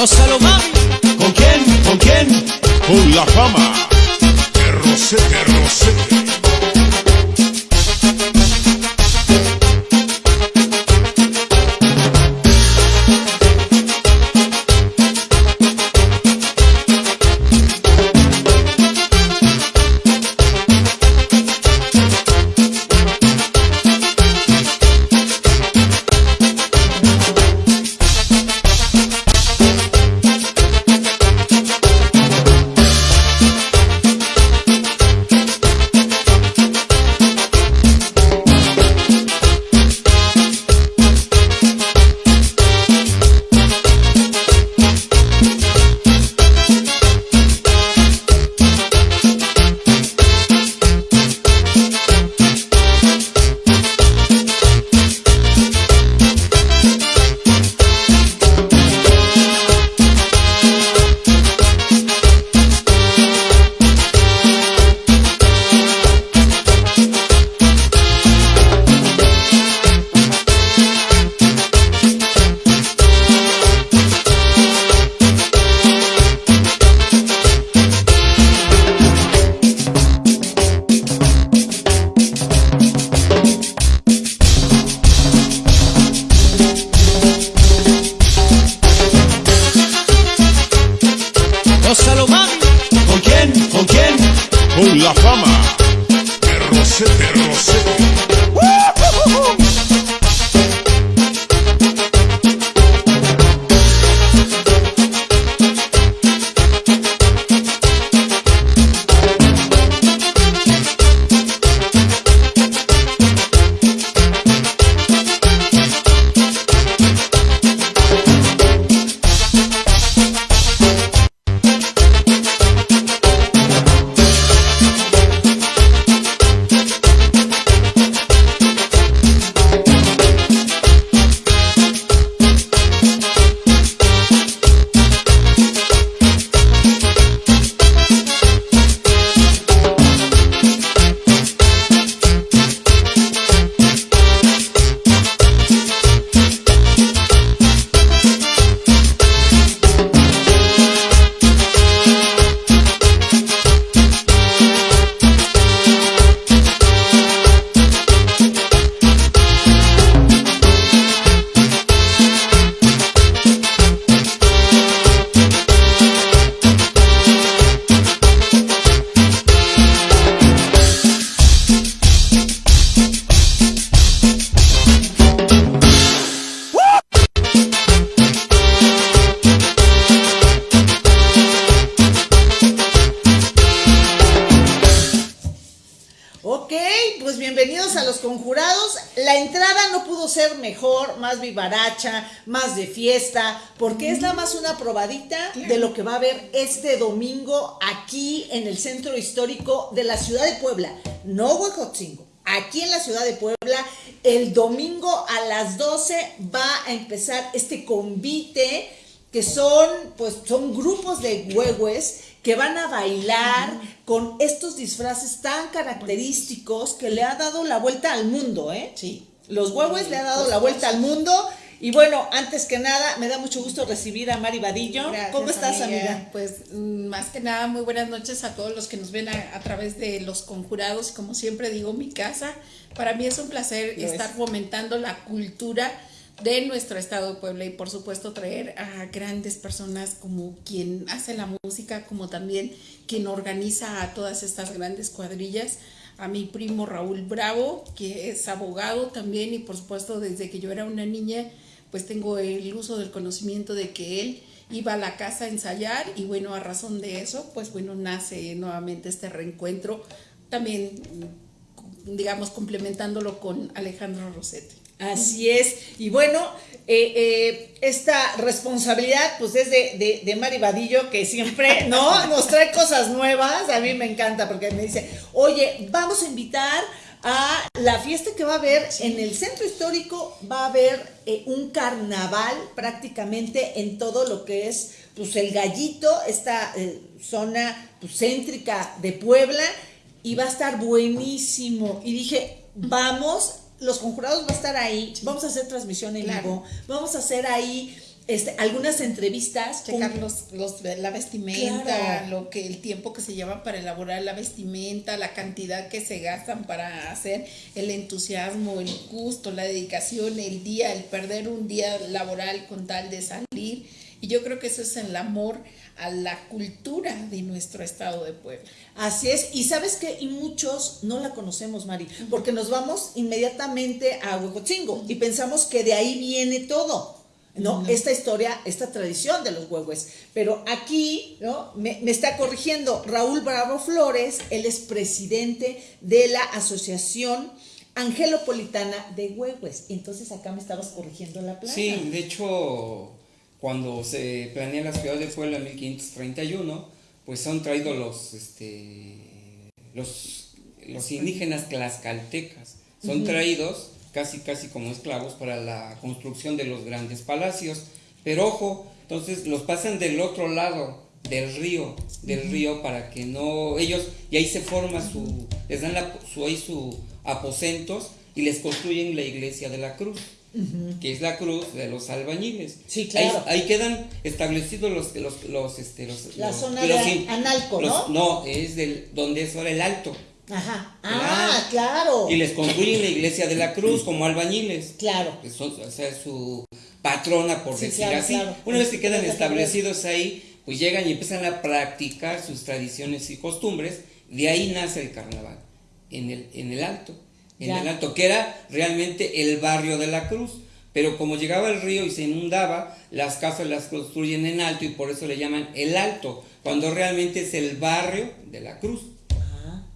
Gózalo, mami. De fiesta, porque es nada más una probadita de lo que va a haber este domingo aquí en el centro histórico de la ciudad de Puebla, no Huejotzingo. Aquí en la ciudad de Puebla, el domingo a las 12 va a empezar este convite que son, pues, son grupos de huehues que van a bailar con estos disfraces tan característicos que le ha dado la vuelta al mundo, ¿eh? Sí. Los huehues le ha dado la vuelta al mundo. Y bueno, antes que nada, me da mucho gusto recibir a Mari Vadillo. Gracias, ¿Cómo estás, amiga? Pues mm, más que nada, muy buenas noches a todos los que nos ven a, a través de los conjurados. Como siempre digo, mi casa. Para mí es un placer Lo estar es. fomentando la cultura de nuestro estado de Puebla y por supuesto traer a grandes personas como quien hace la música, como también quien organiza a todas estas grandes cuadrillas, a mi primo Raúl Bravo, que es abogado también y por supuesto desde que yo era una niña, pues tengo el uso del conocimiento de que él iba a la casa a ensayar y bueno, a razón de eso, pues bueno, nace nuevamente este reencuentro, también digamos complementándolo con Alejandro Rossetti. Así es. Y bueno, eh, eh, esta responsabilidad pues es de, de, de Mari Vadillo que siempre no nos trae cosas nuevas. A mí me encanta porque me dice, oye, vamos a invitar a la fiesta que va a haber en el centro histórico, va a haber eh, un carnaval prácticamente en todo lo que es pues el gallito, esta eh, zona pues, céntrica de Puebla, y va a estar buenísimo. Y dije, vamos, los conjurados va a estar ahí, vamos a hacer transmisión en Claro. vivo, vamos a hacer ahí este, algunas entrevistas. checar con- los, los- la vestimenta, Claro. lo que el tiempo que se lleva para elaborar la vestimenta, la cantidad que se gastan para hacer el entusiasmo, el gusto, la dedicación, el día, el perder un día laboral con tal de salir. Y yo creo que eso es el amor a la cultura de nuestro estado de Puebla. Así es, y sabes que y muchos no la conocemos, Mari, porque nos vamos inmediatamente a Huehuetzingo y pensamos que de ahí viene todo. ¿No? Esta historia, esta tradición de los huehues. Pero aquí, ¿no? Me, me está corrigiendo Raúl Bravo Flores, él es presidente de la Asociación Angelopolitana de Huehues. Entonces acá me estabas corrigiendo la plana. Sí, de hecho, cuando se planea la ciudad de Puebla en 1531, pues son traídos los, este, los, los indígenas tlaxcaltecas, son traídos casi, casi como esclavos para la construcción de los grandes palacios. Pero ojo, entonces los pasan del otro lado del río, del río para que no, ellos, y ahí se forma su, les dan la, su, ahí su aposentos y les construyen la iglesia de la cruz que es la cruz de los albañiles. Sí, claro. Ahí, ahí quedan establecidos los, los, los, este, los, La los- zona los de in- Analco, los- ¿no? No, es del, donde es ahora el alto. Ajá. Ah, claro. Y les construyen la iglesia de la cruz como albañiles. Claro. Que son, o sea, su patrona, por Sí, decir claro, así. claro. Una vez que quedan establecidos ahí, pues llegan y empiezan a practicar sus tradiciones y costumbres. De ahí nace el carnaval, en el, en el alto. En Ya. el alto, que era realmente el barrio de la cruz. Pero como llegaba el río y se inundaba, las casas las construyen en alto y por eso le llaman el alto, cuando realmente es el barrio de la cruz.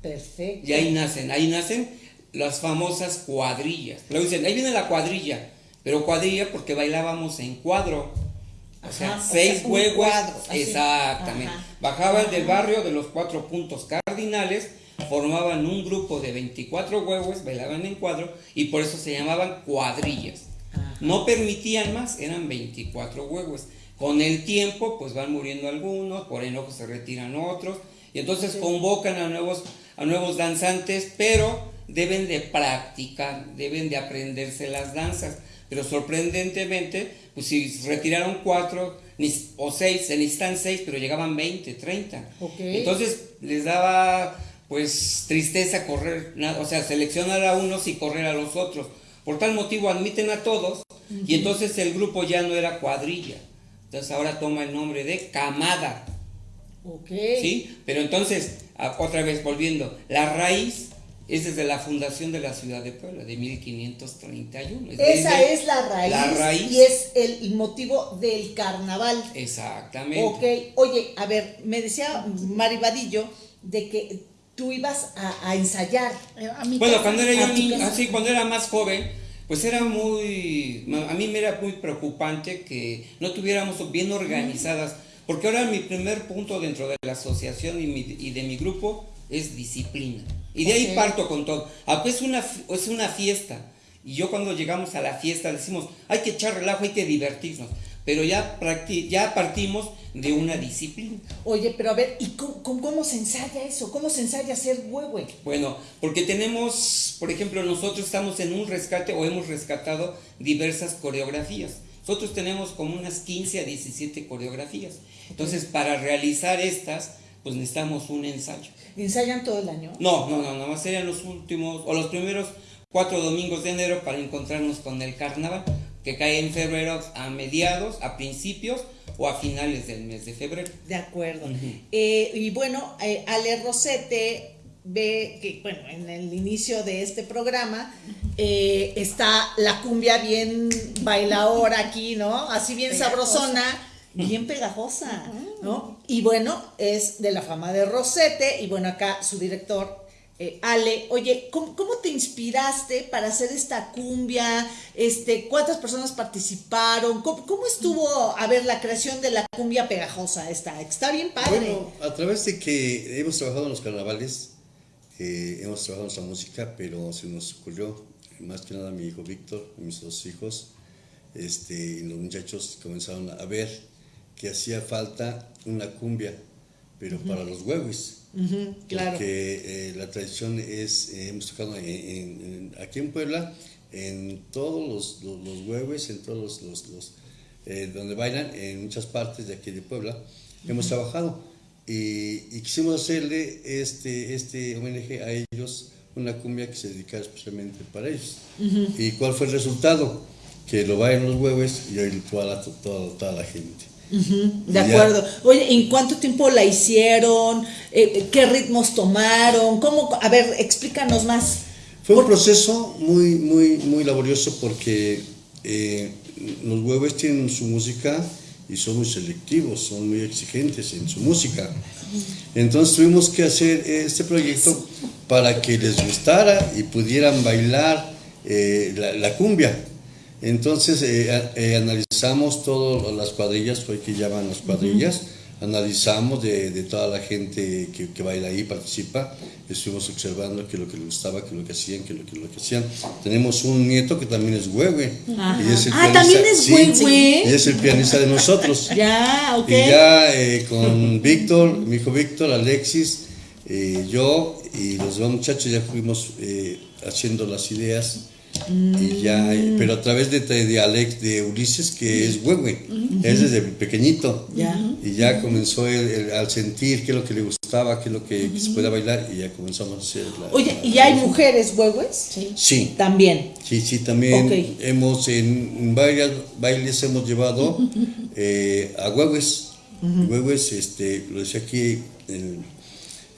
Perfecto. Y ahí nacen, ahí nacen las famosas cuadrillas. Luego dicen, ahí viene la cuadrilla, pero cuadrilla porque bailábamos en cuadro. O sea, Ajá, o seis sea, un huevos. cuadro. Exactamente. Ajá. Bajaban del barrio de los cuatro puntos cardinales, formaban un grupo de 24 huevos, bailaban en cuadro y por eso se llamaban cuadrillas. No permitían más, eran 24 huevos. Con el tiempo, pues van muriendo algunos, por enojo se retiran otros, y entonces convocan a nuevos, a nuevos danzantes, pero deben de practicar, deben de aprenderse las danzas. Pero sorprendentemente, pues si retiraron cuatro o seis, se necesitan seis, pero llegaban 20, 30. Ok. Entonces les daba pues tristeza correr, o sea, seleccionar a unos y correr a los otros. Por tal motivo admiten a todos y entonces el grupo ya no era cuadrilla. Entonces ahora toma el nombre de camada, Ok. ¿sí? Pero entonces, otra vez volviendo, la raíz es desde la fundación de la ciudad de Puebla, de 1531. Es Esa es la raíz, La raíz. y es el motivo del carnaval. Exactamente. Ok, oye, a ver, me decía Maribadillo de que tú ibas a, a ensayar. Eh, A mi Bueno, casa- cuando era yo así, cuando era más joven, pues era muy, a mí me era muy preocupante que no tuviéramos bien organizadas, porque ahora mi primer punto dentro de la asociación y, mi- y de mi grupo es disciplina. Y de ahí Ok. parto con todo. Ah, pues, es una, es una fiesta. Y yo cuando llegamos a la fiesta decimos, hay que echar relajo, hay que divertirnos. Pero ya, ya partimos de una disciplina. Oye, pero a ver, ¿y cómo, cómo- cómo se ensaya eso? ¿Cómo se ensaya hacer huehue? Bueno, porque tenemos, por ejemplo, nosotros estamos en un rescate o hemos rescatado diversas coreografías. Nosotros tenemos como unas 15 a 17 coreografías. Entonces, para realizar estas, pues necesitamos un ensayo. ¿Ensayan todo el año? No, no, no, nada más serían los últimos o los primeros cuatro domingos de enero para encontrarnos con el carnaval, que cae en febrero a mediados, a principios o a finales del mes de febrero. De acuerdo. Eh, y bueno, eh, Ale Rosete ve que, bueno, en el inicio de este programa eh, está la cumbia bien bailadora aquí, ¿no? Así bien Pegajosa. sabrosona, bien pegajosa, ¿no? Y bueno, es de la fama de Rosete, y bueno, acá su director. eh, Ale, oye, ¿cómo, cómo te inspiraste para hacer esta cumbia? Este, ¿Cuántas personas participaron? ¿Cómo, cómo estuvo, a ver, la creación de la cumbia pegajosa esta? Está bien padre. Bueno, a través de que hemos trabajado en los carnavales, eh, hemos trabajado en nuestra música, pero se nos ocurrió, más que nada mi hijo Víctor, y mis dos hijos, este, y los muchachos comenzaron a ver que hacía falta una cumbia, pero para los huevos. Ujú, claro. Porque eh, la tradición es, eh, hemos tocado en- en- en- aquí en Puebla, en todos los, los, los huevos, en todos los, los, los, eh, donde bailan en muchas partes de aquí de Puebla, hemos trabajado y, y quisimos hacerle este, este homenaje a ellos, una cumbia que se dedicara especialmente para ellos. ¿Y cuál fue el resultado? Que lo bailan los huevos y hoy toda la, toda, toda la gente. De acuerdo. Oye, ¿en cuánto tiempo la hicieron? Eh, ¿Qué ritmos tomaron? ¿Cómo? A ver, explícanos más. Fue un proceso muy, muy, muy laborioso porque eh, los huevos tienen su música y son muy selectivos, son muy exigentes en su música. Entonces tuvimos que hacer este proyecto para que les gustara y pudieran bailar eh, la, la cumbia. Entonces eh, eh, analizamos todas las cuadrillas, hoy que llaman las cuadrillas, analizamos de, de toda la gente que, que baila ahí, participa, estuvimos observando qué es lo que les gustaba, qué es lo que hacían, qué es lo que, lo que hacían. Tenemos un nieto que también es huehue. y es el Ah, pianista- ¿también es sí, huehue? Y es el pianista de nosotros. Ya, ok. Y ya eh, con Víctor, mi hijo Víctor, Alexis, eh, yo y los dos muchachos ya fuimos eh, haciendo las ideas. Y ya, eh, pero a través de, de Alex, de Ulises, que es huehue, es desde pequeñito. Ya. Y ya comenzó él, él al sentir qué es lo que le gustaba, qué es lo que, que se puede bailar, y ya comenzamos a hacer la. Oye, la- ¿y hay mujeres huehues? Sí. Sí, También. Sí, sí, también hemos en varios bailes hemos llevado eh, a huehues. Huehues, este, lo decía aquí el,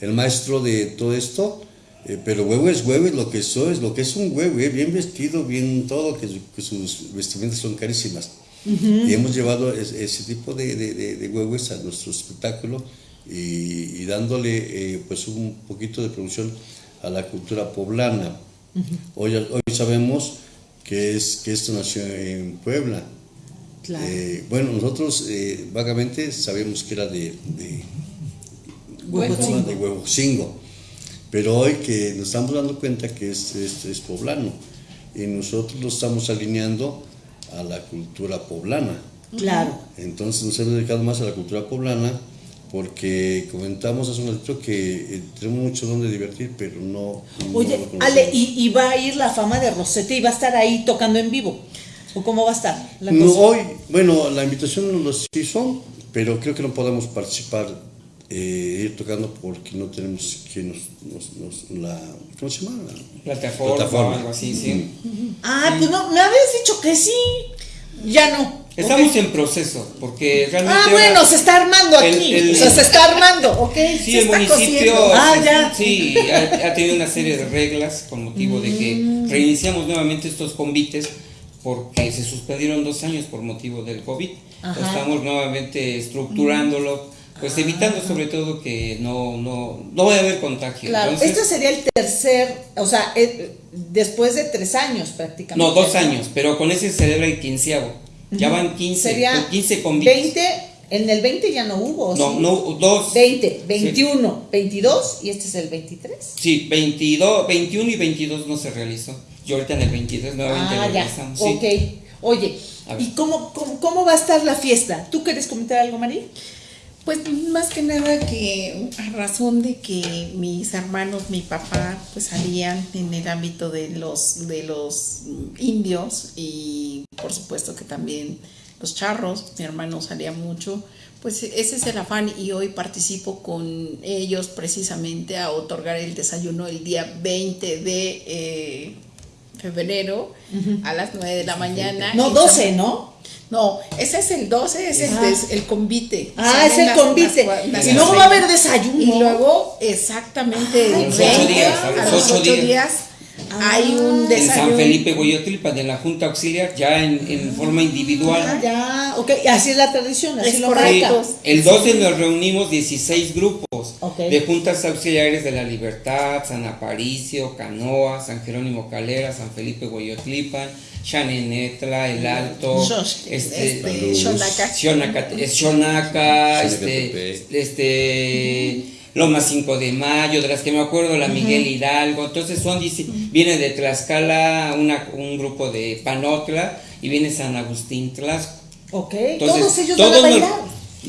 el maestro de todo esto, eh, pero huehues, huehues, lo que eso es, lo que es un huehue, bien vestido, bien todo, que, que sus vestimentas son carísimas. Y hemos llevado es- ese tipo de, de, de- de huehues a nuestro espectáculo y, y dándole eh, pues un poquito de producción a la cultura poblana. hoy, hoy sabemos que, es, que esto nació en Puebla. Claro. Eh, bueno, nosotros eh, vagamente sabemos que era de, de, Huejotzingo. de Huejotzingo, pero hoy que nos estamos dando cuenta que es, es, es poblano y nosotros lo estamos alineando a la cultura poblana. Claro. Entonces nos hemos dedicado más a la cultura poblana porque comentamos hace un ratito que eh, tenemos mucho donde divertir, pero no... no Oye, conocemos. Ale, ¿y, y va a ir la fama de Rosete y va a estar ahí tocando en vivo? ¿O cómo va a estar la No, cosa? hoy, bueno, la invitación nos los hizo, pero creo que no podemos participar, eh, ir tocando porque no tenemos quien nos, nos, nos- la, ¿cómo se llama? La Plataforma, Plataforma. o algo así, sí. Ah, pues no, me habías dicho que sí. Ya no. Estamos en proceso, porque realmente. Ah, ahora- bueno, se está armando el- aquí. el- o sea, se está armando, ¿ok? Sí, se el está municipio. Ah, se- ya. sí, ha, ha tenido una serie de reglas con motivo de que Mm. reiniciamos nuevamente estos convites porque se suspendieron dos años por motivo del COVID. Ajá. Estamos nuevamente estructurándolo, pues evitando sobre todo que no, no, no vaya a haber contagio. Claro, Entonces, este sería el tercer, o sea, eh, después de tres años prácticamente. no, dos años, pero con ese se celebra el quinceavo. Ya van 15, Sería 15 convites. 20, en el 20 ya no hubo. No, ¿sí? no, dos. 20, 21, 22 y este es el 23. Sí, 22, 21 y 22 no se realizó. Y ahorita en el 23 nuevamente Ah, lo ya. realizamos. sí. Ok. Oye. ¿y cómo, cómo, cómo va a estar la fiesta? ¿Tú quieres comentar algo, María? Pues más que nada que a razón de que mis hermanos, mi papá, pues salían en el ámbito de los de los indios y por supuesto que también los charros, mi hermano salía mucho, pues ese es el afán y hoy participo con ellos precisamente a otorgar el desayuno el día 20 de eh, febrero a las 9 de la mañana. No, en 12, San- ¿no? no, ese es el 12, ese Ah. es el convite. Ah, Salen es el las- convite. las- las- y luego va a haber desayuno. Y luego, exactamente, los 20, ocho días, a los los ocho 8 días. días, hay un En desayuno. San Felipe Goyotlipan, en la Junta Auxiliar, ya en, en forma individual. Ah, ya, ok, así es la tradición, así Es lo correcto. el 12 nos reunimos 16 grupos Ok. de juntas auxiliares de la Libertad, San Aparicio, Canoa, San Jerónimo Calera, San Felipe Hueyotlipan, Xanenetla, El Alto, este, este, Xonaca. Xonaca, es Xonaca, este, este, Loma 5 de Mayo, de las que me acuerdo, la Miguel Hidalgo, entonces son, dice, viene de Tlaxcala una, un grupo de Panotla y viene San Agustín Tlaxco. Ok, Entonces, todos ellos todos van a nos, bailar.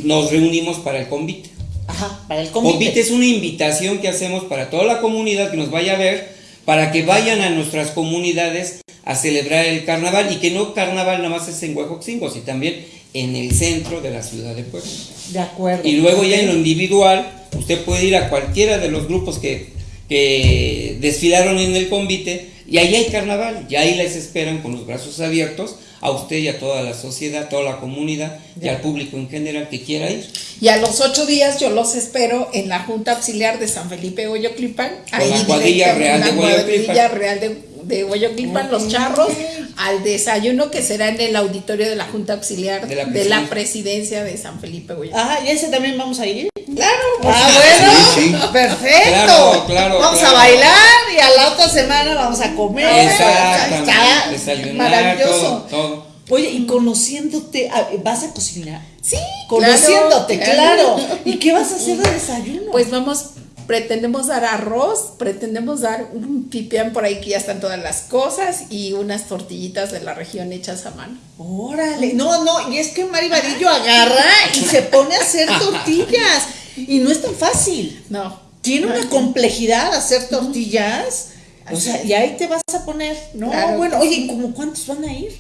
nos reunimos para el convite. Ajá, para el Convite. convite. es una invitación que hacemos para toda la comunidad que nos vaya a ver, para que vayan a nuestras comunidades a celebrar el carnaval y que no carnaval nada más es en Huejotzingo, sino también en el centro de la ciudad de Puebla. De acuerdo. Y luego ya en lo individual, usted puede ir a cualquiera de los grupos que, que desfilaron en el convite y ahí hay carnaval, y ahí les esperan con los brazos abiertos a usted y a toda la sociedad, a toda la comunidad y al público en general que quiera ir. Y a los ocho días yo los espero en la Junta Auxiliar de San Felipe Hoyoclipan. Con la cuadrilla real de la cuadrilla real de, de Hoyoclipan, los charros, al desayuno que será en el auditorio de la Junta Auxiliar De de la la, presidencia. presidencia de San Felipe Hoyoclipan. Ah, ¿y ese también vamos a ir? Claro, pues, Ah, bueno, Sí, sí. perfecto. Claro, claro, Vamos claro. a bailar y a la otra semana vamos a comer. Exactamente, Está desayunar, Maravilloso. todo, todo. Oye, y conociéndote, ah, ¿vas a cocinar? sí, Conociéndote, claro. claro. ¿Y qué vas a hacer de desayuno? Pues vamos, pretendemos dar arroz, pretendemos dar un pipián por ahí que ya están todas las cosas y unas tortillitas de la región hechas a mano. Órale, no, no, y es que Mari Vadillo agarra y se pone a hacer tortillas. Y no es tan fácil. No. Tiene una complejidad hacer tortillas. O sea, y ahí te vas a poner. No, Claro bueno, oye, ¿y como cuántos van a ir?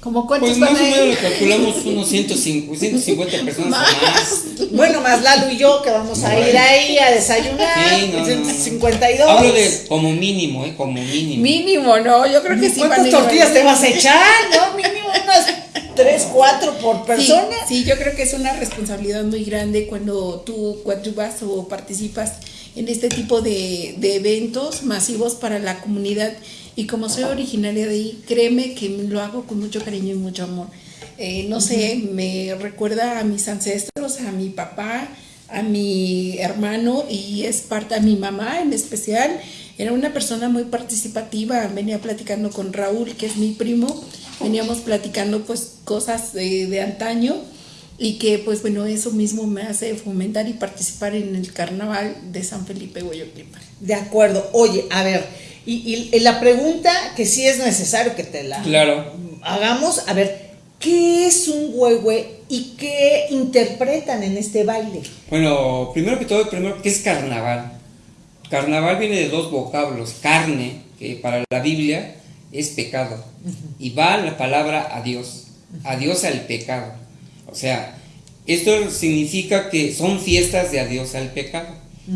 ¿Cómo cuántos Pues más van o a menos ir? le calculamos unos 150, 150 personas o más. Bueno, más Lalo y yo que vamos a ir ahí a desayunar. Sí, no, no, no. 52. Hablo de como mínimo, ¿eh? Como mínimo. Mínimo, ¿no? Yo creo que sí van a ¿Cuántas ir tortillas te vas a echar? No, mínimo unas 3, 4 por persona. Sí, yo creo que es una responsabilidad muy grande cuando tú coadyuvas o participas en este tipo de, de eventos masivos para la comunidad. Y como soy originaria de ahí, créeme que lo hago con mucho cariño y mucho amor. Eh, no sé, me recuerda a mis ancestros, a mi papá, a mi hermano y es parte a mi mamá en especial. Era una persona muy participativa, venía platicando con Raúl, que es mi primo, veníamos platicando pues cosas de, de antaño y que pues bueno, eso mismo me hace fomentar y participar en el carnaval de San Felipe Hueyotlipan. De acuerdo. Oye, a ver, y, y la pregunta que sí es necesario que te la Claro. hagamos, a ver, ¿qué es un huehue y qué interpretan en este baile? Bueno, primero que todo, primero, ¿qué es carnaval? Carnaval viene de dos vocablos, carne, que para la Biblia es pecado, y va la palabra a Dios, adiós al pecado. O sea, esto significa que son fiestas de adiós al pecado.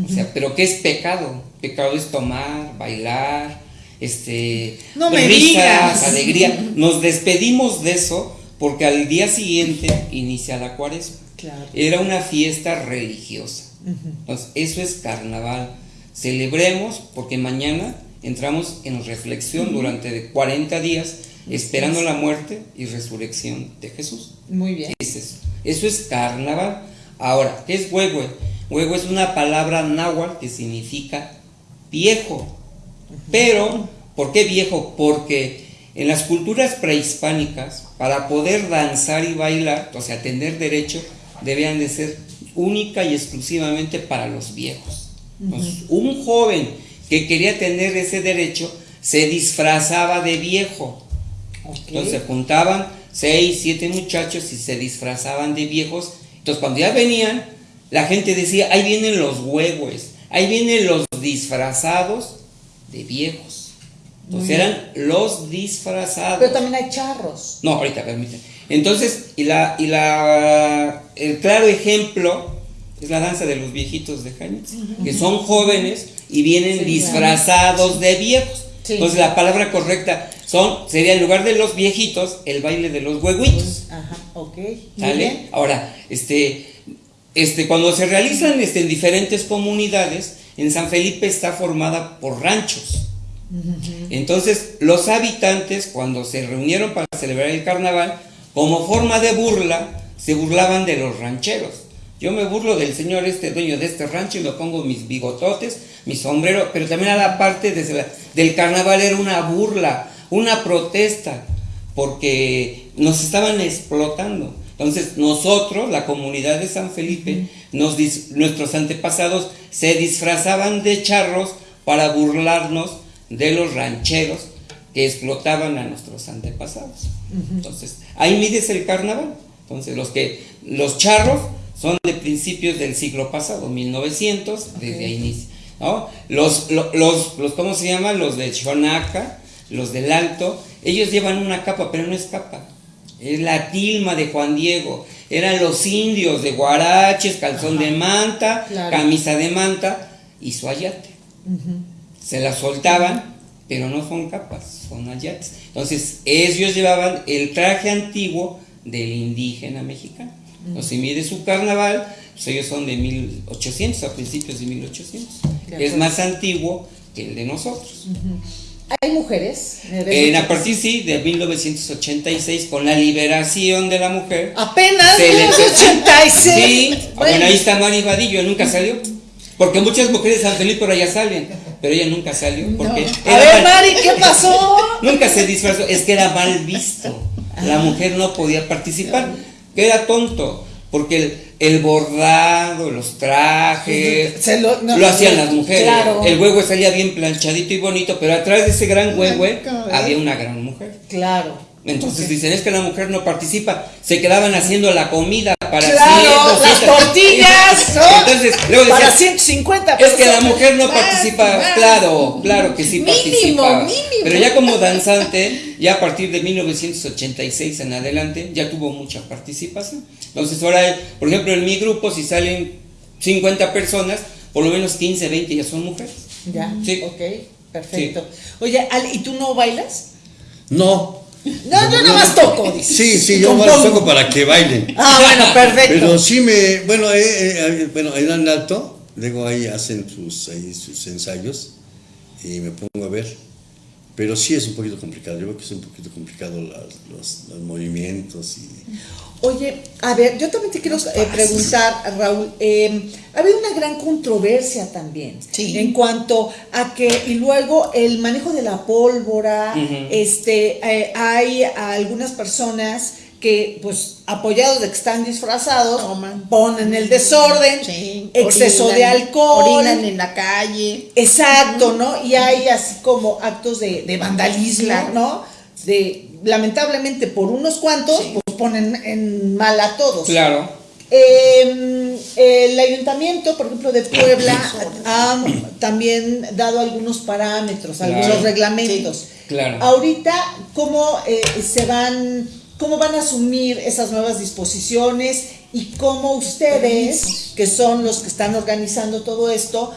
O sea, pero ¿qué es pecado? Pecado es tomar, bailar, este, No me risas, digas. alegría. Nos despedimos de eso porque al día siguiente inicia la cuaresma. Claro. Era una fiesta religiosa. Entonces, eso es carnaval. Celebremos porque mañana entramos en reflexión durante de 40 días esperando la muerte y resurrección de Jesús. Muy bien. Es eso. Eso es carnaval. Ahora, ¿qué es huehue? Huehue es una palabra náhuatl que significa viejo. Pero, ¿por qué viejo? Porque en las culturas prehispánicas, para poder danzar y bailar, o sea, tener derecho, debían de ser única y exclusivamente para los viejos. Entonces, un joven que quería tener ese derecho se disfrazaba de viejo. Ok. Entonces se juntaban seis, siete muchachos y se disfrazaban de viejos. Entonces cuando ya venían, la gente decía, ahí vienen los huevos, ahí vienen los disfrazados de viejos. Entonces eran los disfrazados. Pero también hay charros. No, ahorita permíteme. Entonces, y la, y la el claro ejemplo es la danza de los viejitos de Jañez, que son jóvenes y vienen Sí, disfrazados de viejos. Sí. Entonces la palabra correcta son, sería en lugar de los viejitos, el baile de los huevitos. Ajá, ok. ¿Sale? Ahora, este, este, cuando se realizan este, en diferentes comunidades, en San Felipe está formada por ranchos. Entonces, los habitantes, cuando se reunieron para celebrar el carnaval, como forma de burla, se burlaban de los rancheros. Yo me burlo del señor este dueño de este rancho y me pongo mis bigototes, mi sombrero, pero también a la parte la- del carnaval era una burla, una protesta, porque nos estaban explotando. Entonces nosotros, la comunidad de San Felipe, nos dis- nuestros antepasados se disfrazaban de charros para burlarnos de los rancheros que explotaban a nuestros antepasados. Entonces, ahí mides el carnaval. Entonces, los que los charros son de principios del siglo pasado, 1900, desde ahí inicia. ¿No? Los, lo- los, los, ¿cómo se llaman? Los de Chonaca, los del Alto, ellos llevan una capa, pero no es capa, Es la tilma de Juan Diego. Eran los indios de guaraches, calzón de manta, Claro. camisa de manta y su ayate. Se la soltaban, pero no son capas, son ayates. Entonces, ellos llevaban el traje antiguo del indígena mexicano. Entonces, si mide su carnaval, pues ellos son de 1800, a principios de 1800. Es más antiguo que el de nosotros. ¿Hay mujeres? ¿Me ves En, a partir, sí, de 1986, con la liberación de la mujer. Apenas se le empezó- 86. Sí, bueno, ahí está Mari Vadillo, nunca salió. Porque muchas mujeres de San Felipe por allá salen, pero ella nunca salió. Porque A era ver, mal- Mari, ¿qué pasó? Nunca se disfrazó, es que era mal visto. La mujer no podía participar, que era tonto, porque el, el bordado, los trajes, Se lo- no, lo hacían las mujeres. claro. El huevo salía bien planchadito y bonito, pero atrás de ese gran huevo había una gran mujer. Claro. Entonces dicen, es que la mujer no participa, se quedaban haciendo la comida para Claro, 100, las 200. tortillas, ¿no? Entonces, luego Para decían, 150 es que la mujer no Más, participa, más. claro, claro que sí Mínimo, participaba. mínimo. Pero ya como danzante, ya a partir de 1986 en adelante, ya tuvo mucha participación. Entonces ahora, por ejemplo, en mi grupo, si salen 50 personas, por lo menos 15, 20 ya son mujeres. Ya, Sí. ok, perfecto. Oye, Ale, ¿y tú no bailas? No. No, yo nomás toco, dices. Sí, sí, yo más toco para que bailen. Ah, bueno, perfecto. Pero sí me, bueno, eh, eh, bueno, alto, luego ahí hacen sus, ahí sus ensayos y me pongo a ver. Pero sí es un poquito complicado, yo creo que es un poquito complicado las- los, los movimientos y... Oye, a ver, yo también te quiero eh, preguntar, Raúl, eh, ha habido una gran controversia también Sí. en cuanto a que, y luego el manejo de la pólvora, este, eh, hay algunas personas que, pues, apoyados de que están disfrazados, Toman. ponen el desorden, Sí, exceso orinan- de alcohol, Orinan en la calle. Exacto, ¿no? Y hay así como actos de, de vandalismo, Claro. ¿no? De, lamentablemente por unos cuantos, Sí. pues ponen en mal a todos. Claro. Eh, el ayuntamiento, por ejemplo, de Puebla, ha también dado algunos parámetros, Claro. algunos reglamentos. Claro. Ahorita, ¿cómo eh, se van, cómo van a asumir esas nuevas disposiciones y cómo ustedes, que son los que están organizando todo esto,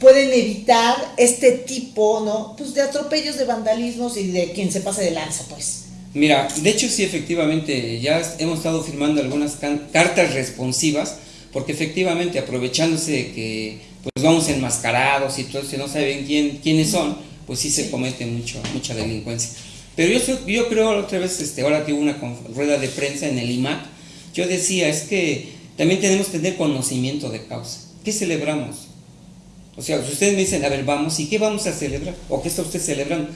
pueden evitar este tipo, ¿no? Pues de atropellos, de vandalismos y de quien se pase de lanza, pues. Mira, de hecho sí, efectivamente, ya hemos estado firmando algunas cartas responsivas, porque efectivamente aprovechándose de que pues vamos enmascarados y todo y no saben quién, quiénes son, pues sí se comete mucho, mucha delincuencia. Pero yo, yo creo, otra vez, este, ahora que hubo una rueda de prensa en el IMAC, yo decía, es que también tenemos que tener conocimiento de causa. ¿Qué celebramos? O sea, si ustedes me dicen, a ver, vamos, ¿y qué vamos a celebrar? ¿O qué está usted celebrando?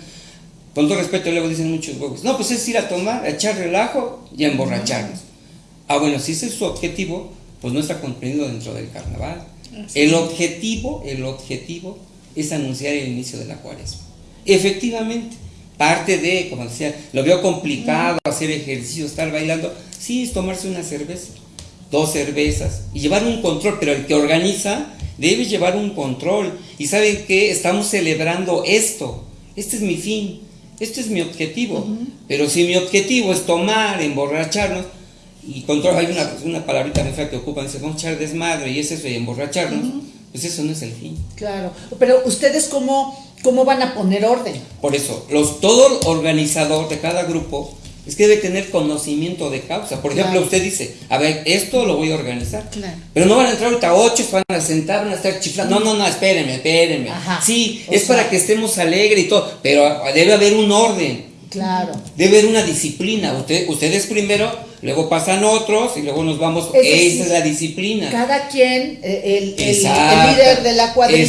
Con todo respeto, luego dicen muchos huevos. No, pues es ir a tomar, a echar relajo y a emborracharnos. Ah, bueno, si ese es su objetivo, pues no está comprendido dentro del carnaval. El objetivo, el objetivo es anunciar el inicio de la cuaresma. Efectivamente, parte de, como decía, lo veo complicado hacer ejercicio, estar bailando, sí es tomarse una cerveza, dos cervezas y llevar un control, pero el que organiza debe llevar un control. Y saben que estamos celebrando esto, este es mi fin, este es mi objetivo. Pero si mi objetivo es tomar, emborracharnos, y control, hay una, una palabrita muy fea que ocupan, dice, vamos a echar desmadre y es eso, y emborracharnos, pues eso no es el fin. Claro. Pero ustedes cómo, cómo van a poner orden. Por eso, los, todo organizador de cada grupo es que debe tener conocimiento de causa. Por ejemplo, Claro. usted dice, a ver, esto lo voy a organizar. Claro. Pero no van a entrar ahorita ocho, van a sentar, van a estar chiflando. No, no, no, espérenme, espérenme. Ajá. Sí, O es sea- para que estemos alegres y todo, pero debe haber un orden. Claro. Debe haber una disciplina. Usted, ustedes primero, luego pasan otros y luego nos vamos. Esa es la disciplina. Cada quien, eh, el, el- el líder de la cuadrilla,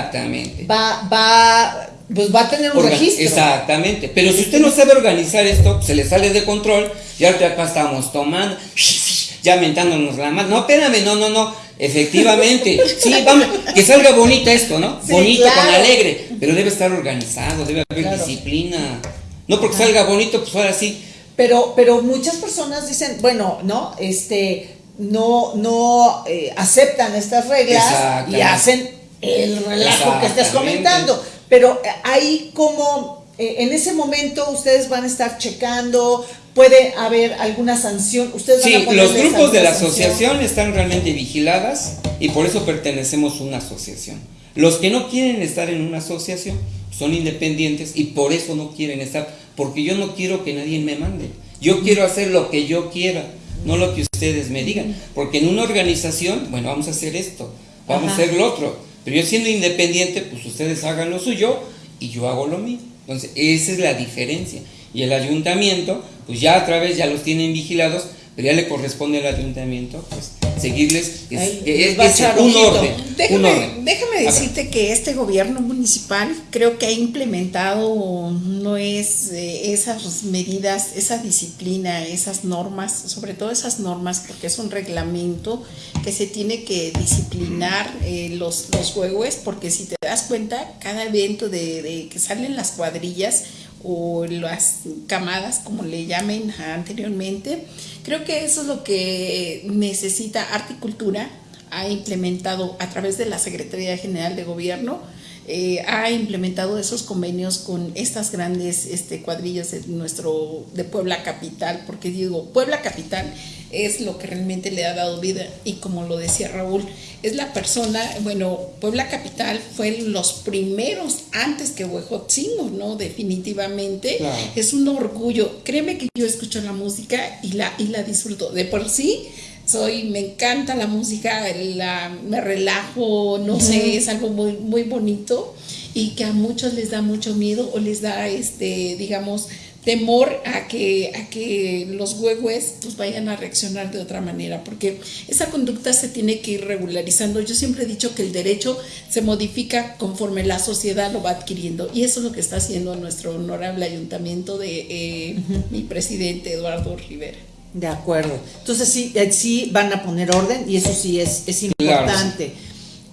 Exactamente. va, va, pues va a tener un registro. Exactamente. Pero si usted no sabe organizar esto, se le sale de control. Y ahorita acá estamos tomando, ya mentándonos la mano. No, espérame, no, no, no. Efectivamente. Sí, vamos, que salga bonita esto, ¿no? Sí, bonito, claro. con alegre. Pero debe estar organizado, debe haber Claro. disciplina. No porque salga bonito, pues ahora sí. Pero, pero muchas personas dicen, bueno, no, este, no, no eh, aceptan estas reglas y hacen el relajo que estás comentando. Pero eh, ahí como eh, en ese momento ustedes van a estar checando puede haber alguna sanción. Ustedes van Sí, a ponerles los grupos de la sanción? asociación están realmente vigiladas y por eso pertenecemos a una asociación. Los que no quieren estar en una asociación son independientes y por eso no quieren estar, porque yo no quiero que nadie me mande. Yo quiero hacer lo que yo quiera, no lo que ustedes me digan. Porque en una organización, bueno, vamos a hacer esto, vamos Ajá. a hacer lo otro. Pero yo siendo independiente, pues ustedes hagan lo suyo y yo hago lo mío. Entonces, esa es la diferencia. Y el ayuntamiento, pues ya a través ya los tienen vigilados, pero ya le corresponde al ayuntamiento, pues seguirles. Es, Ahí es- un orden. un Déjame, orden. déjame decirte que este gobierno municipal creo que ha implementado no es eh, esas medidas, esa disciplina, esas normas, sobre todo esas normas, porque es un reglamento que se tiene que disciplinar eh, los, los juegos, porque si te das cuenta, cada evento de, de que salen las cuadrillas o las camadas, como le llamen anteriormente, creo que eso es lo que necesita Arte y Cultura ha implementado a través de la Secretaría General de Gobierno, eh, ha implementado esos convenios con estas grandes este, cuadrillas de nuestro de Puebla Capital, porque digo, Puebla Capital es lo que realmente le ha dado vida y como lo decía Raúl, es la persona, bueno, Puebla Capital fue los primeros antes que Huejotzingo, ¿no? Definitivamente Claro. es un orgullo. Créeme que yo escucho la música y la, y la disfruto. De por sí, soy, me encanta la música, la, me relajo, no sé, es algo muy, muy bonito y que a muchos les da mucho miedo o les da, este, digamos, temor a que, a que los huehues pues vayan a reaccionar de otra manera, porque esa conducta se tiene que ir regularizando. Yo siempre he dicho que el derecho se modifica conforme la sociedad lo va adquiriendo y eso es lo que está haciendo nuestro honorable ayuntamiento de eh, mi presidente Eduardo Rivera. De acuerdo. Entonces sí, eh, sí van a poner orden y eso sí es, es Claro, importante.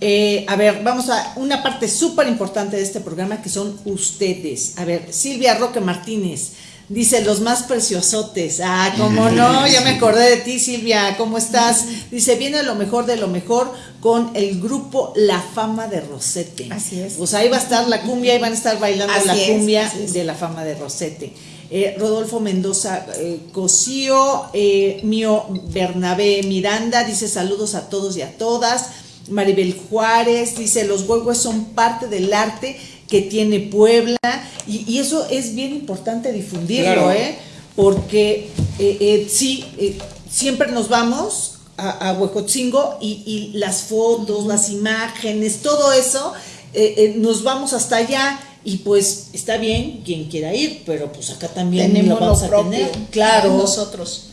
Eh, a ver, vamos a una parte súper importante de este programa que son ustedes. A ver, Silvia Roque Martínez dice los más preciosotes. Ah, cómo no, ya me acordé de ti, Silvia. ¿Cómo estás? Dice, viene lo mejor de lo mejor con el grupo La Fama de Rosete. Así es. Pues ahí va a estar la cumbia, ahí van a estar bailando Así la es, cumbia de la fama de Rosete. Eh, Rodolfo Mendoza eh, Cosío, eh, Mío Bernabé Miranda dice saludos a todos y a todas. Maribel Juárez dice los huevos son parte del arte que tiene Puebla y, y eso es bien importante difundirlo, Claro. ¿eh? porque eh, eh, sí, eh, siempre nos vamos a, a Huejotzingo y, y las fotos, las imágenes, todo eso, eh, eh, nos vamos hasta allá y pues está bien quien quiera ir, pero pues acá también Tenemos lo vamos lo a propio tener. Claro. nosotros.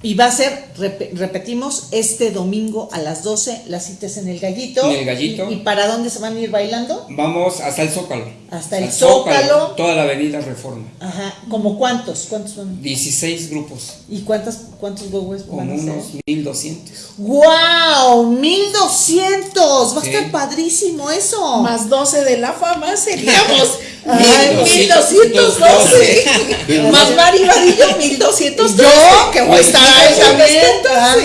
Y va a ser, rep- repetimos, este domingo a las 12, las citas en el Gallito. En el Gallito. ¿Y, y para dónde se van a ir bailando? Vamos hasta el Zócalo. Hasta el Al Zócalo. Toda la avenida Reforma. Ajá, ¿como cuántos? ¿Cuántos son? 16 grupos, ¿Y cuántas, cuántos huevos como van a unos ser? 1200. ¡Wow! ¡1200! Va a Sí. estar padrísimo eso. Más 12 de la fama seríamos 1212. Más Mari Vadillo, Y 1212. yo, que voy a estar ahí también.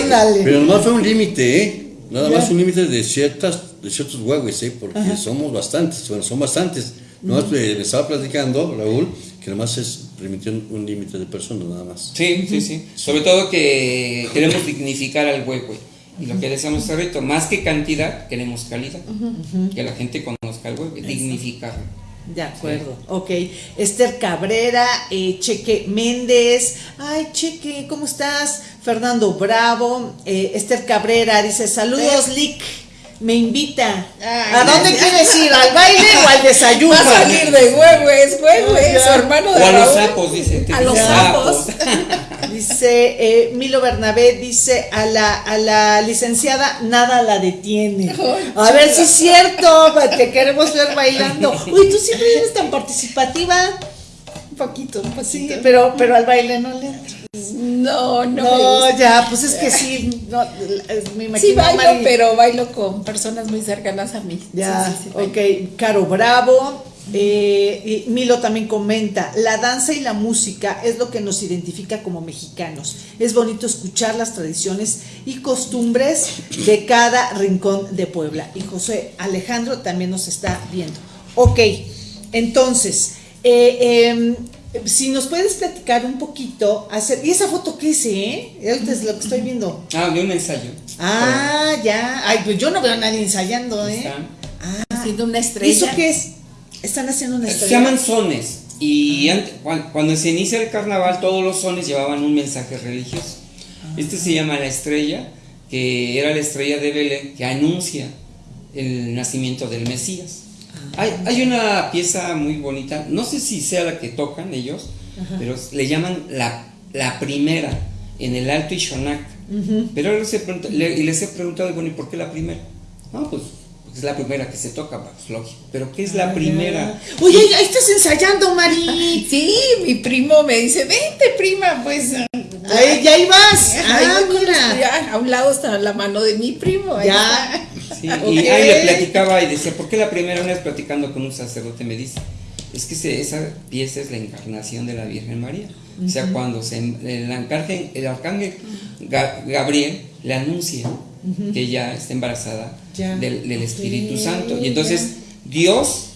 Ándale. Pero nomás fue un límite, ¿eh? Nada más un límite de ciertas, de ciertos huevos, ¿eh? Porque somos bastantes, bueno, son bastantes. Nomás me estaba platicando, Raúl, que nomás es permitió un, límite de personas, nada más. Sí, sí, sí. Sobre todo que queremos dignificar al huehue. Y lo que decíamos hace rato, más que cantidad, queremos calidad. Que la gente conozca al huehue, dignificarlo. De acuerdo, ok. Esther Cabrera, eh, Cheque Méndez. Ay, Cheque, ¿cómo estás? Fernando Bravo. eh, Esther Cabrera dice: Saludos, Lick. Me invita. Ay, ¿A dónde gracias. quieres ir? ¿Al baile o al desayuno? Va a salir de huehues, Ya. su hermano de O a los sapos, dice. A los sapos. Dice eh, Milo Bernabé, dice a la, a la licenciada nada la detiene. A ver si es cierto, te queremos ver bailando. Uy, tú siempre eres tan participativa. Un poquito, un poquito. Sí, pero, pero al baile no le entro. No, no, No, ya, pues es que sí, no, me imagino. Sí bailo, Mari- pero bailo con personas muy cercanas a mí. Ya, Sí, sí, sí, ok, Caro Bravo. eh, y Milo también comenta, la danza y la música es lo que nos identifica como mexicanos. Es bonito escuchar las tradiciones y costumbres de cada rincón de Puebla. Y José Alejandro también nos está viendo. Ok, entonces, eh, em, Si nos puedes platicar un poquito, hacer, ¿y esa foto qué es, eh? Ahorita es lo que estoy viendo. Ah, de un ensayo. Ah, ya. Ay, pues yo no veo a nadie ensayando, ¿eh? Están- Haciendo una ¿Y estrella. eso qué es? Están haciendo una Se estrella. llaman sones. Y cuan- cuando se inicia el carnaval, todos los sones llevaban un mensaje religioso. Este se llama la estrella, que era la estrella de Belén, que anuncia el nacimiento del Mesías. Hay, hay una pieza muy bonita, no sé si sea la que tocan ellos, pero le llaman la, la primera en el Alto Ishonak. Pero les he preguntado, les he preguntado, bueno, ¿y por qué la primera? No, pues es la primera que se toca, pues lógico. Pero ¿qué es la primera? Oye, ahí estás ensayando, Mari. Sí, mi primo me dice, vente prima, pues. Ahí, ya ahí vas. Ahí Ah, mira. ya, a un lado está la mano de mi primo. ahí Ya. está. Sí. Y ahí le platicaba y decía, ¿por qué la primera vez platicando con un sacerdote me dice? Es que se- esa pieza es la encarnación de la Virgen María. O sea, cuando se, el, arcángel, el arcángel Ga- Gabriel le anuncia que ella está embarazada Ya. del, del Espíritu Santo. Y entonces Dios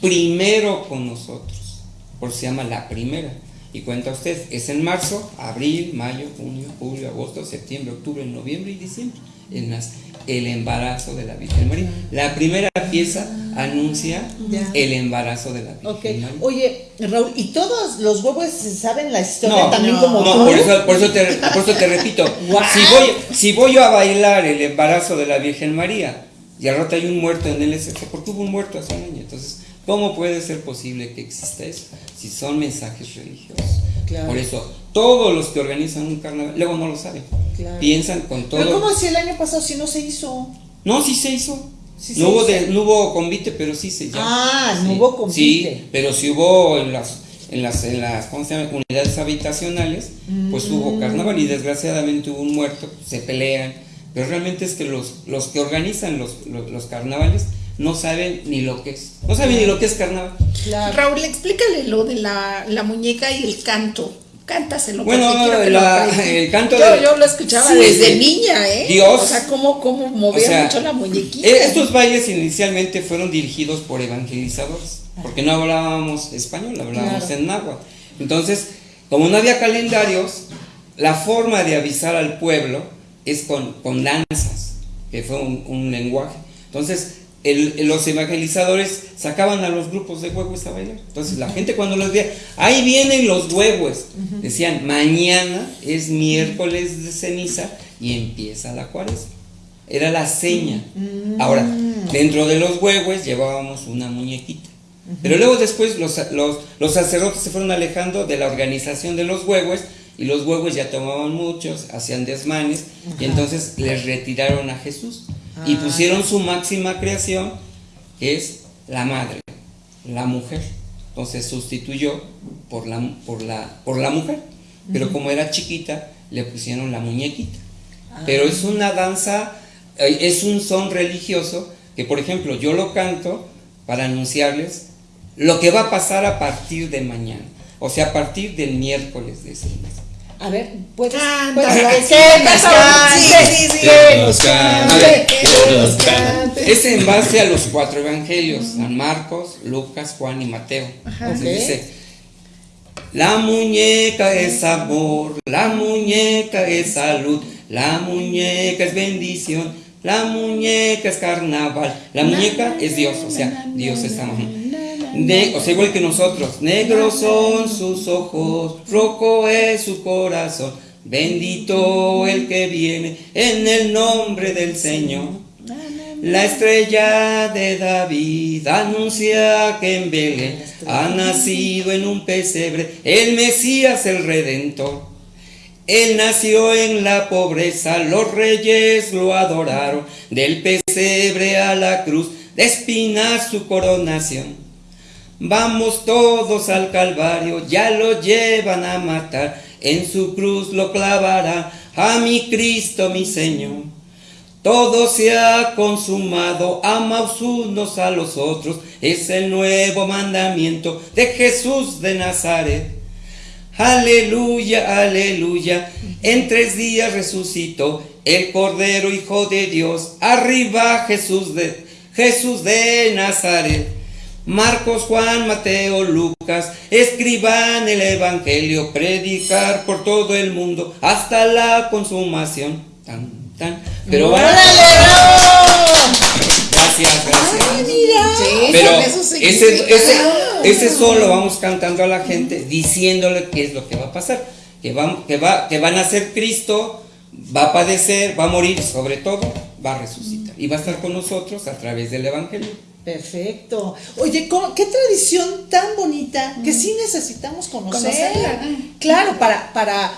primero con nosotros, por se llama la primera. Y cuenta usted, es en marzo, abril, mayo, junio, julio, agosto, septiembre, octubre, noviembre y diciembre. El, nas- el embarazo de la Virgen María. La primera pieza anuncia Ya. el embarazo de la Virgen. María. Oye, Raúl, ¿y todos los huevos saben la historia No, también no, como no, tú? por eso, por eso te, por eso te repito, si voy, si voy yo a bailar el embarazo de la Virgen María y al rato hay un muerto en el SF, porque hubo un muerto hace un año, entonces, ¿cómo puede ser posible que exista eso si son mensajes religiosos? Claro. Por eso, todos los que organizan un carnaval, luego no lo saben, Claro. piensan con todo. Pero ¿cómo si el año pasado si no se hizo? No, sí se hizo. Sí no, hubo de- no hubo convite, pero sí se hizo. Ah, no hubo convite. Sí, pero sí hubo en las, en las, en las ¿cómo se llama? unidades habitacionales, pues Mm. hubo carnaval y desgraciadamente hubo un muerto, se pelean. Pero realmente es que los, los que organizan los, los, los carnavales no saben ni lo que es. No saben ni lo que es carnaval. Claro. Raúl, explícale lo de la, la muñeca y el canto. Cántaselo. Bueno, porque quiero que lo el canto yo, de- yo lo escuchaba Sí, desde sí. niña, ¿eh? Dios. O sea, cómo, cómo movía O sea, mucho la muñequita. eh, Estos bailes inicialmente fueron dirigidos por evangelizadores, porque no hablábamos español, hablábamos Claro. en náhuatl. Entonces, como no había calendarios, la forma de avisar al pueblo es con, con danzas, que fue un, un lenguaje. Entonces, el- los evangelizadores sacaban a los grupos de huevos a bailar. Entonces, la gente cuando los veía, ahí vienen los huevos. Decían, mañana es miércoles de ceniza y empieza la cuaresma. Era la seña. Ahora, dentro de los huevos llevábamos una muñequita. Pero luego después los, los, los sacerdotes se fueron alejando de la organización de los huevos y los huevos ya tomaban muchos, hacían desmanes y entonces les retiraron a Jesús y pusieron su máxima creación que es la madre, la mujer. Entonces sustituyó por la, por la, por la mujer, pero como era chiquita le pusieron la muñequita. Pero es una danza, eh, es un son religioso que, por ejemplo, yo lo canto para anunciarles lo que va a pasar a partir de mañana, o sea, a partir del miércoles de ese mes. A ver, ¿puedes? Canta, puedes- sí, que nos cante, sí, sí, sí. que nos A cante, ver, que nos cante. Es en base a los cuatro evangelios, San Marcos, Lucas, Juan y Mateo. Entonces ok. dice, la muñeca es amor, la muñeca es salud, la muñeca es bendición, la muñeca es carnaval, la muñeca es Dios, o sea, Dios es amor. Ne- o sea, igual que nosotros, negros son sus ojos, rojo es su corazón, bendito el que viene en el nombre del Señor. La estrella de David anuncia que en Belén ha nacido en un pesebre. El Mesías el Redentor. Él nació en la pobreza, los reyes lo adoraron, del pesebre a la cruz, de espinas su coronación. Vamos todos al Calvario, ya lo llevan a matar, en su cruz lo clavará, a mi Cristo mi Señor. Todo se ha consumado, amaos unos a los otros, es el nuevo mandamiento de Jesús de Nazaret. Aleluya, aleluya, en tres días resucitó el Cordero Hijo de Dios, arriba Jesús de, Jesús de Nazaret. Marcos, Juan, Mateo, Lucas, escriban el Evangelio, predicar por todo el mundo hasta la consumación. Tan, tan. Pero van Gracias, gracias. Pero eso ese, significa- ese, ese solo vamos cantando a la gente, diciéndole qué es lo que va a pasar. Que, va, que, va, que van a ser Cristo, va a padecer, va a morir, sobre todo, va a resucitar. Y va a estar con nosotros a través del Evangelio. Perfecto. Oye, ¿cómo- qué tradición tan bonita que sí necesitamos conocer. Conocerla. Claro, para, para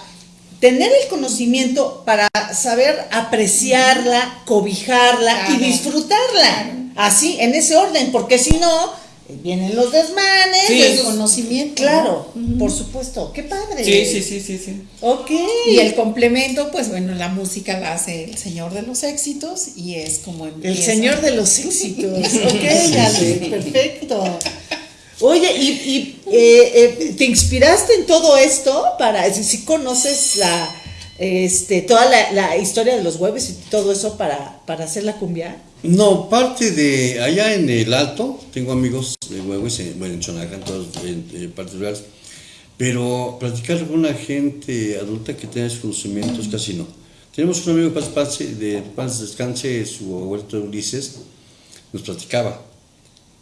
tener el conocimiento, para saber apreciarla, cobijarla y Claro. disfrutarla. Así, en ese orden, porque si no, vienen los desmanes. Sí, esos- conocimiento, Claro, por supuesto. Qué padre. Sí, sí, sí, sí, sí. Ok. Y el complemento, pues bueno, la música la hace el señor de los éxitos y es como El empieza. señor de los éxitos. Ok, Ale, perfecto. Oye, ¿y, y, eh, eh, te inspiraste en todo esto para, si conoces la, este, toda la, historia de los huevos y todo eso para, para hacer la cumbia? No, parte de allá en el Alto, tengo amigos de Huevos, en, bueno, en Chonaca, en todas en, en partes rurales, pero platicar con una gente adulta que tenga esos conocimientos casi no. Tenemos un amigo paz, paz, de paz descanse, su abuelo Ulises, nos platicaba,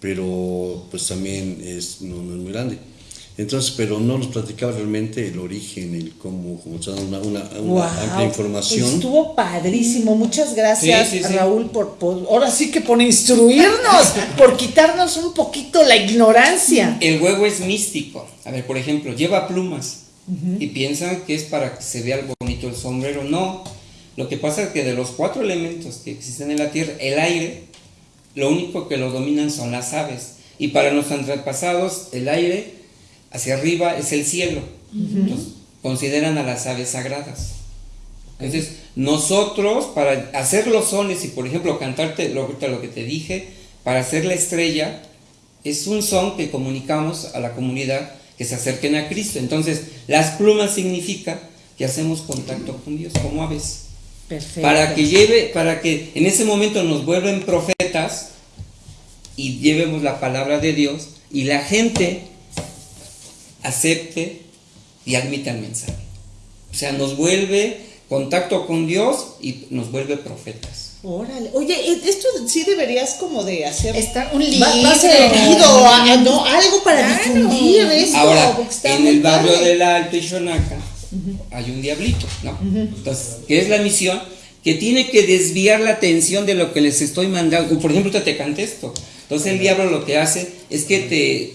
pero pues también es, no es muy grande. Entonces, pero no nos platicaba realmente el origen, el cómo, está una, una, una Guau, amplia información. Estuvo padrísimo. Muchas gracias, Sí, sí, sí. Raúl, por, por- ahora sí que por instruirnos, por quitarnos un poquito la ignorancia. El huevo es místico. A ver, por ejemplo, lleva plumas y piensan que es para que se vea bonito el sombrero. No. Lo que pasa es que de los cuatro elementos que existen en la Tierra, el aire, lo único que lo dominan son las aves. Y para nuestros antepasados, el aire hacia arriba es el cielo. Entonces, consideran a las aves sagradas. Entonces, nosotros, para hacer los sones y, por ejemplo, cantarte lo, lo que te dije, para hacer la estrella, es un son que comunicamos a la comunidad que se acerquen a Cristo. Entonces, las plumas significa que hacemos contacto con Dios como aves. Perfecto. Para que lleve, para que en ese momento nos vuelven profetas y llevemos la palabra de Dios y la gente acepte y admita el mensaje. O sea, nos vuelve contacto con Dios y nos vuelve profetas. Órale. Oye, e- esto sí deberías como de hacer. Está un libro. va a ser leído, a- no, algo para Claro. difundir esto. Ahora, en el barrio padre. del Alto Ixonaca hay un diablito, ¿no? Entonces, ¿qué es la misión? Que tiene que desviar la atención de lo que les estoy mandando. Por ejemplo, ahorita te canté esto. Entonces, el diablo lo que hace es que te,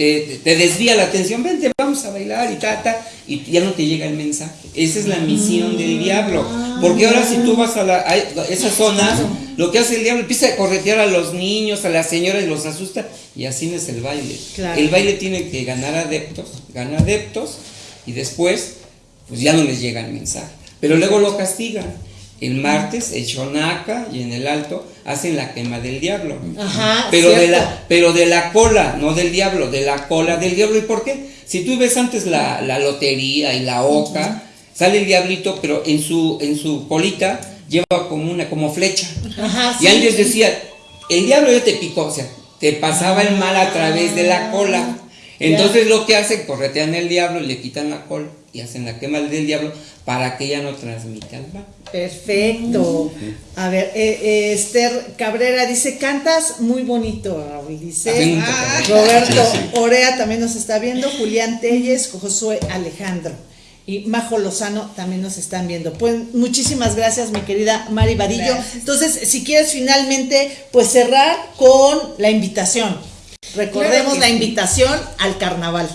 te, te desvía la atención. Vente, vamos a bailar y ta, ta. Y ya no te llega el mensaje. Esa es la misión del diablo. Porque ahora, si tú vas a, la, a esas zonas, lo que hace el diablo empieza a corretear a los niños, a las señoras y los asusta. Y así no es el baile. Claro. El baile tiene que ganar adeptos, gana adeptos y después pues ya no les llega el mensaje. Pero luego lo castigan. El martes, en Xonaca y en el Alto hacen la quema del diablo. Ajá, pero de, la, pero de la cola, no del diablo, de la cola del diablo. ¿Y por qué? Si tú ves antes la, la lotería y la oca, sale el diablito, pero en su, en su colita lleva como una como flecha. Ajá, Y sí. antes decía, el diablo ya te picó, o sea, te pasaba el mal a través de la cola. Entonces lo que hacen, corretean el diablo, le quitan la cola y hacen la quema del diablo para que ya no transmita el mal. Perfecto. A ver, eh, eh, Esther Cabrera dice, cantas muy bonito, Raúl. Dice, Ah. Roberto Sí, sí. Orea también nos está viendo, Julián Telles, Josué Alejandro. Y Majo Lozano también nos están viendo. Pues muchísimas gracias, mi querida Mari Vadillo. Entonces, si quieres finalmente, pues cerrar con la invitación. Recordemos Claro la sí. invitación al carnaval.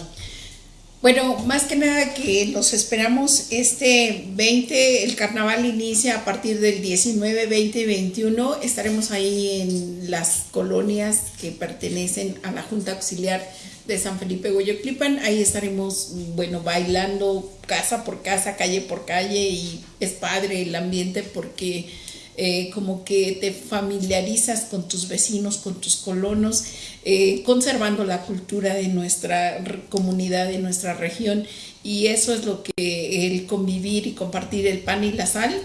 Bueno, más que nada que los esperamos este 20, el carnaval inicia a partir del 19, 20 y 21. Estaremos ahí en las colonias que pertenecen a la Junta Auxiliar de San Felipe Goyoclipan. Ahí estaremos, bueno, bailando casa por casa, calle por calle y es padre el ambiente porque eh, como que te familiarizas con tus vecinos, con tus colonos, eh, conservando la cultura de nuestra comunidad, de nuestra región, y eso es lo que el convivir y compartir el pan y la sal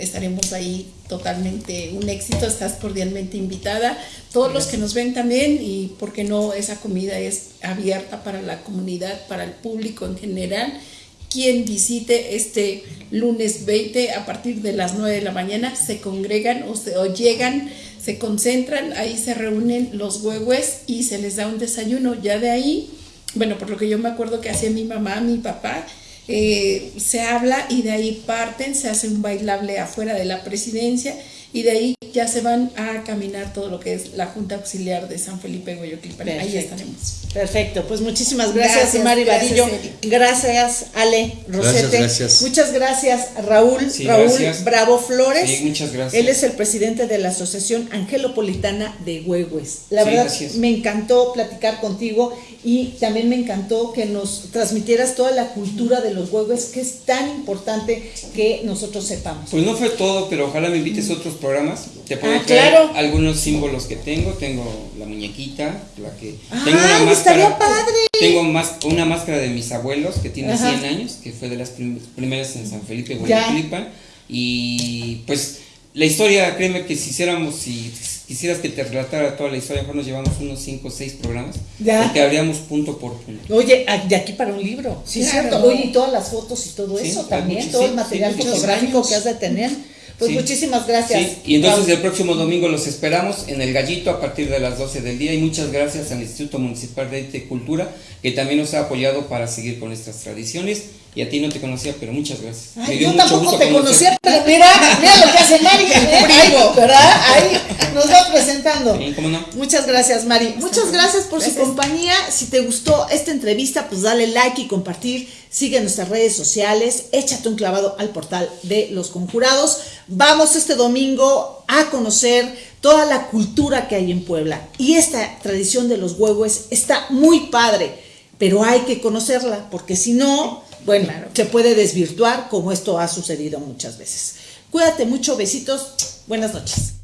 estaremos ahí totalmente un éxito, estás cordialmente invitada. Todos los que nos ven también y porque no, esa comida es abierta para la comunidad, para el público en general. Quien visite este lunes 20 a partir de las 9 de la mañana se congregan o, se, o llegan, se concentran, ahí se reúnen los huehues y se les da un desayuno. Ya de ahí, bueno, por lo que yo me acuerdo que hacía mi mamá, mi papá, eh, se habla y de ahí parten, se hace un bailable afuera de la presidencia y de ahí ya se van a caminar todo lo que es la Junta Auxiliar de San Felipe Guayoquilpan. Ahí Perfecto. estaremos. Perfecto, pues muchísimas gracias, Gracias, Mari gracias, Vadillo. Eri. Gracias, Ale Rosete. gracias. Muchas gracias, Raúl. Sí, Raúl gracias. Bravo Flores. Sí, muchas gracias. Él es el presidente de la Asociación Angelopolitana de Huehues. La Sí, verdad, gracias. me encantó platicar contigo y también me encantó que nos transmitieras toda la cultura de los huehues, que es tan importante que nosotros sepamos. Pues no fue todo, pero ojalá me invites a otros programas. Te puedo Ah, traer claro. algunos símbolos que tengo. Tengo la muñequita, la que. Ay, tengo una máscara. estaría padre. Tengo más, una máscara de mis abuelos que tiene Ajá. 100 años, que fue de las prim- primeras en San Felipe. Guayaclipan. Y pues la historia, créeme que si hiciéramos, si quisieras que te relatara toda la historia, mejor nos llevamos unos 5 o 6 programas. Ya. Porque habríamos punto por punto. Oye, ah, de aquí para un libro. Sí, Claro. cierto. Oye, y todas las fotos y todo Sí, eso también, todo el material fotográfico años. que has de tener. Pues Sí. muchísimas gracias. Sí, y entonces el próximo domingo los esperamos en el Gallito a partir de las 12 del día y muchas gracias al Instituto Municipal de Arte y Cultura que también nos ha apoyado para seguir con nuestras tradiciones y a ti no te conocía, pero muchas gracias. Ay, yo tampoco te conocía, pero mira, mira lo que hace Mari, ¿eh? Ahí, ¿verdad? Ahí nos va presentando. Sí, ¿cómo no? Muchas gracias, Mari. Muchas gracias por su compañía. Si te gustó esta entrevista, pues dale like y compartir. Sigue nuestras redes sociales. Échate un clavado al portal de Los Conjurados. Vamos este domingo a conocer toda la cultura que hay en Puebla. Y esta tradición de los huevos está muy padre, pero hay que conocerla, porque si no, bueno, Claro. se puede desvirtuar como esto ha sucedido muchas veces. Cuídate mucho, besitos. Buenas noches.